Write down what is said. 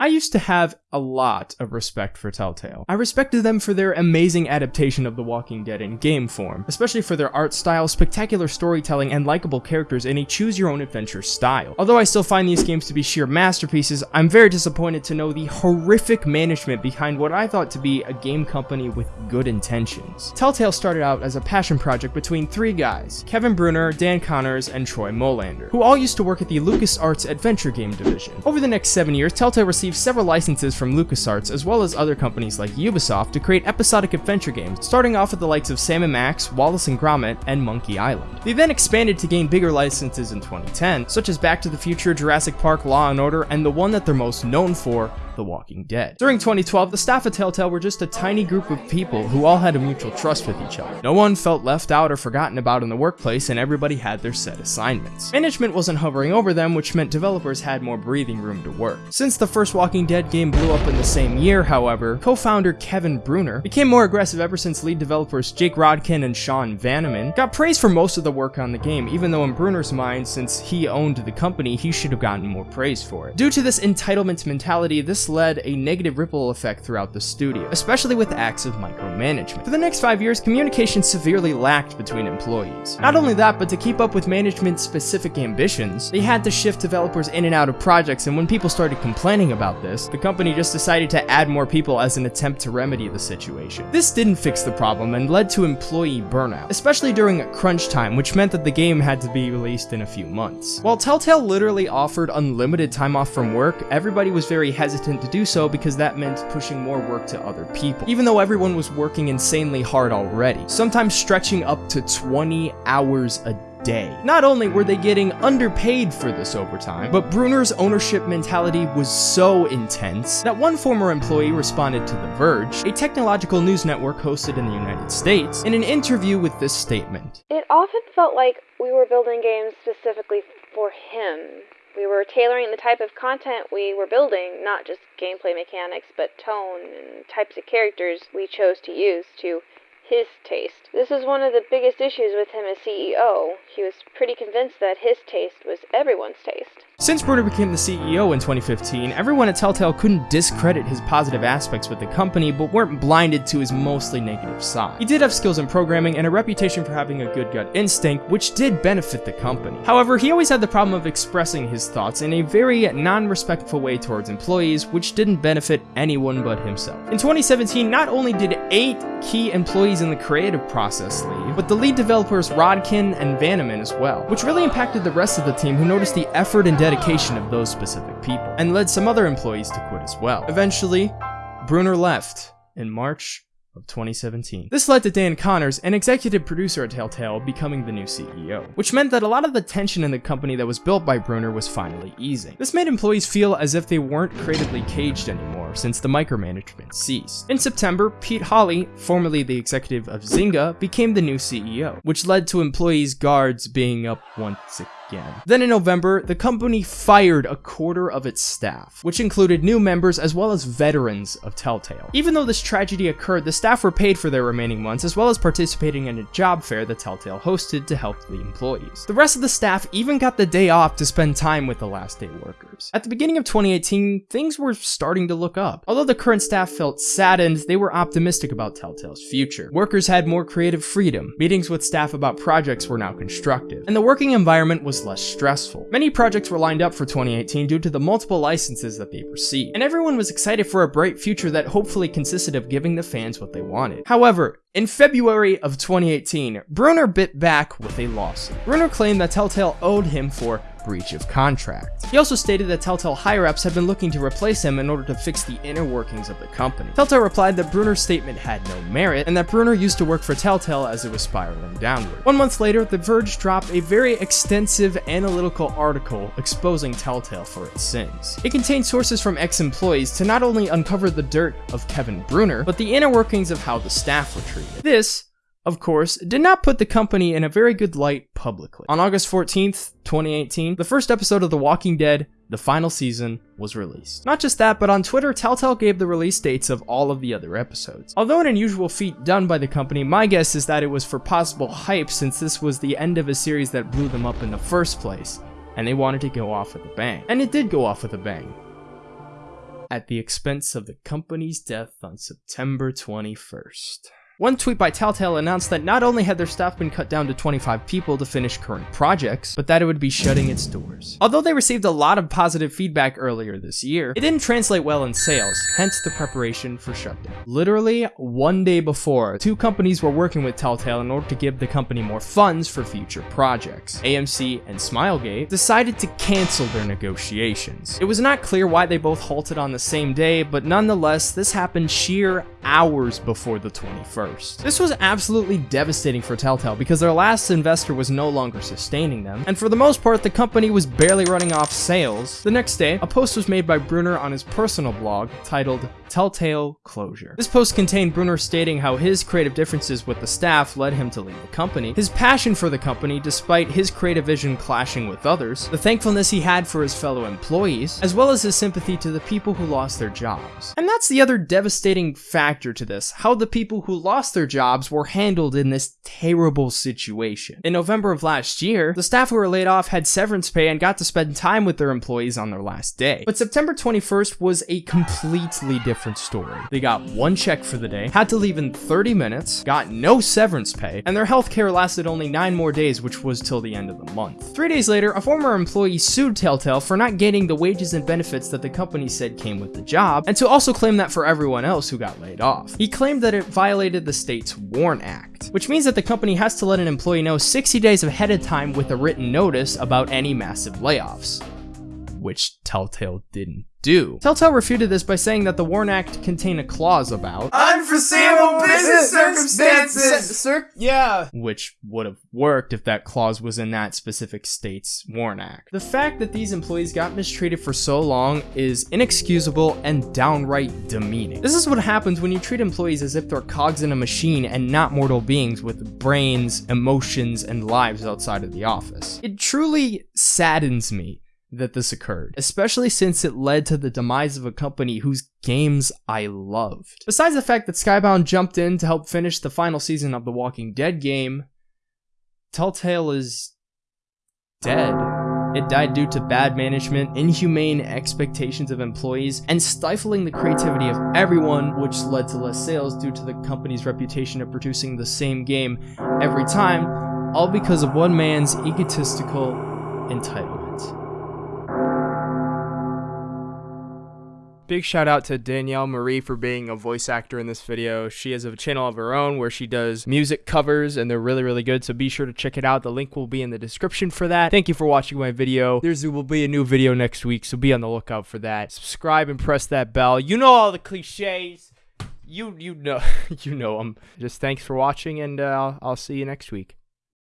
I used to have a lot of respect for Telltale. I respected them for their amazing adaptation of The Walking Dead in game form, especially for their art style, spectacular storytelling, and likable characters in a choose-your-own-adventure style. Although I still find these games to be sheer masterpieces, I'm very disappointed to know the horrific management behind what I thought to be a game company with good intentions. Telltale started out as a passion project between three guys, Kevin Bruner, Dan Connors, and Troy Molander, who all used to work at the LucasArts adventure game division. Over the next seven years, Telltale received several licenses from LucasArts as well as other companies like Ubisoft to create episodic adventure games, starting off with the likes of Sam & Max, Wallace and Gromit, and Monkey Island. They then expanded to gain bigger licenses in 2010, such as Back to the Future, Jurassic Park, Law & Order, and the one that they're most known for, the Walking Dead. During 2012, the staff of Telltale were just a tiny group of people who all had a mutual trust with each other. No one felt left out or forgotten about in the workplace, and everybody had their set assignments. Management wasn't hovering over them, which meant developers had more breathing room to work. Since the first Walking Dead game blew up in the same year, however, co-founder Kevin Bruner became more aggressive ever since lead developers Jake Rodkin and Sean Vanaman got praised for most of the work on the game, even though in Bruner's mind, since he owned the company, he should have gotten more praise for it. Due to this entitlement mentality, this led a negative ripple effect throughout the studio, especially with acts of micromanagement. For the next five years, communication severely lacked between employees. Not only that, but to keep up with management's specific ambitions, they had to shift developers in and out of projects, and when people started complaining about this, the company just decided to add more people as an attempt to remedy the situation. This didn't fix the problem and led to employee burnout, especially during crunch time, which meant that the game had to be released in a few months. While Telltale literally offered unlimited time off from work, everybody was very hesitant to do so because that meant pushing more work to other people, even though everyone was working insanely hard already, sometimes stretching up to 20 hours a day. Not only were they getting underpaid for this overtime, but Bruner's ownership mentality was so intense that one former employee responded to The Verge, a technological news network hosted in the United States, in an interview with this statement. It often felt like we were building games specifically for him. We were tailoring the type of content we were building, not just gameplay mechanics, but tone and types of characters we chose to use to his taste. This was one of the biggest issues with him as CEO. He was pretty convinced that his taste was everyone's taste. Since Bruner became the CEO in 2015, everyone at Telltale couldn't discredit his positive aspects with the company, but weren't blinded to his mostly negative side. He did have skills in programming and a reputation for having a good gut instinct, which did benefit the company. However, he always had the problem of expressing his thoughts in a very non-respectful way towards employees, which didn't benefit anyone but himself. In 2017, not only did eight key employees in the creative process leave, but the lead developers Rodkin and Vanaman as well, which really impacted the rest of the team who noticed the effort and dedication of those specific people, and led some other employees to quit as well. Eventually, Bruner left in March of 2017. This led to Dan Connors, an executive producer at Telltale, becoming the new CEO, which meant that a lot of the tension in the company that was built by Bruner was finally easing. This made employees feel as if they weren't creatively caged anymore since the micromanagement ceased. In September, Pete Hawley, formerly the executive of Zynga, became the new CEO, which led to employees' guards being up once again again. Then in November, the company fired a quarter of its staff, which included new members as well as veterans of Telltale. Even though this tragedy occurred, the staff were paid for their remaining months as well as participating in a job fair that Telltale hosted to help the employees. The rest of the staff even got the day off to spend time with the last day workers. At the beginning of 2018, things were starting to look up. Although the current staff felt saddened, they were optimistic about Telltale's future. Workers had more creative freedom, meetings with staff about projects were now constructive, and the working environment was less stressful. Many projects were lined up for 2018 due to the multiple licenses that they received, and everyone was excited for a bright future that hopefully consisted of giving the fans what they wanted. However, in February of 2018, Bruner bit back with a lawsuit. Bruner claimed that Telltale owed him for breach of contract. He also stated that Telltale higher-ups had been looking to replace him in order to fix the inner workings of the company. Telltale replied that Bruner's statement had no merit, and that Bruner used to work for Telltale as it was spiraling downward. One month later, The Verge dropped a very extensive analytical article exposing Telltale for its sins. It contained sources from ex-employees to not only uncover the dirt of Kevin Bruner, but the inner workings of how the staff were treated. This of course, did not put the company in a very good light publicly. On August 14th, 2018, the first episode of The Walking Dead, the final season, was released. Not just that, but on Twitter, Telltale gave the release dates of all of the other episodes. Although an unusual feat done by the company, my guess is that it was for possible hype since this was the end of a series that blew them up in the first place, and they wanted to go off with a bang. And it did go off with a bang. at the expense of the company's death on September 21st. One tweet by Telltale announced that not only had their staff been cut down to 25 people to finish current projects, but that it would be shutting its doors. Although they received a lot of positive feedback earlier this year, it didn't translate well in sales, hence the preparation for shutdown. Literally one day before, two companies were working with Telltale in order to give the company more funds for future projects. AMC and Smilegate decided to cancel their negotiations. It was not clear why they both halted on the same day, but nonetheless, this happened sheer hours before the 21st. This was absolutely devastating for Telltale because their last investor was no longer sustaining them, and for the most part, the company was barely running off sales. The next day, a post was made by Bruner on his personal blog titled Telltale Closure. This post contained Bruner stating how his creative differences with the staff led him to leave the company, his passion for the company despite his creative vision clashing with others, the thankfulness he had for his fellow employees, as well as his sympathy to the people who lost their jobs. And that's the other devastating factor to this, how the people who lost their jobs were handled in this terrible situation. In November of last year, the staff who were laid off had severance pay and got to spend time with their employees on their last day. But September 21st was a completely different different story. They got one check for the day, had to leave in 30 minutes, got no severance pay, and their healthcare lasted only 9 more days, which was till the end of the month. Three days later, a former employee sued Telltale for not getting the wages and benefits that the company said came with the job, and to also claim that for everyone else who got laid off. He claimed that it violated the state's WARN Act, which means that the company has to let an employee know 60 days ahead of time with a written notice about any massive layoffs which Telltale didn't do. Telltale refuted this by saying that the WARN Act contained a clause about unforeseeable business circumstances. Cir- yeah, which would have worked if that clause was in that specific state's WARN Act. The fact that these employees got mistreated for so long is inexcusable and downright demeaning. This is what happens when you treat employees as if they're cogs in a machine and not mortal beings with brains, emotions, and lives outside of the office. It truly saddens me that this occurred, especially since it led to the demise of a company whose games I loved. Besides the fact that Skybound jumped in to help finish the final season of the Walking Dead game, Telltale is dead. It died due to bad management, inhumane expectations of employees, and stifling the creativity of everyone, which led to less sales due to the company's reputation of producing the same game every time, all because of one man's egotistical entitlement. Big shout out to Danielle Marie for being a voice actor in this video. She has a channel of her own where she does music covers and they're really, really good. So be sure to check it out. The link will be in the description for that. Thank you for watching my video. There will be a new video next week, so be on the lookout for that. Subscribe and press that bell. You know all the cliches. You you know you know them. Just thanks for watching and uh, I'll, I'll see you next week.